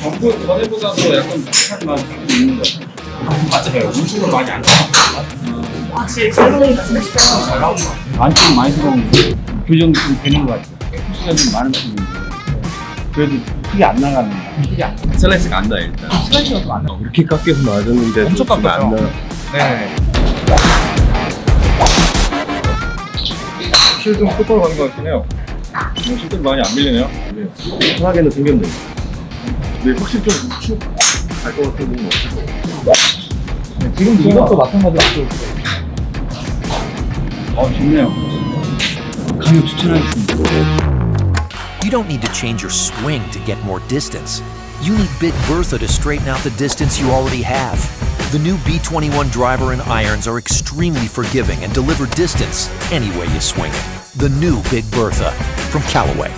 전부 전에보다도 약간 비슷한 맛이 있는 것 같아요. 맞아요. 음식을 많이 안 나왔어요. 확실히 칼로리가 진짜 잘 나온 것 같아요. 안좀 많이 들어오는데 교정 좀 되는 것 같아요. 푸시가 좀 많은 편인데 그래도 크게 안 나가는 거 크게 안 나가. 슬라이스가 안나 일단. 슬라이스가 좀안 나와. 이렇게 깎여서 맞았는데 엄청. 나. 네. 실좀 똑바로 가는 것 같긴 해요. 실좀 많이 안 밀리네요. 편하게는 생겼네. 근데 확실히 좀 우측 갈것 같은 부분은 없을 것 같아요. 네, 지금 이것도 마찬가지로 앞으로 어 좋네요. 강력 추천하겠습니다. You don't need to change your swing to get more distance. You need Big Bertha to straighten out the distance you already have. The new B21 driver and irons are extremely forgiving and deliver distance any way you swing it. The new Big Bertha from Callaway.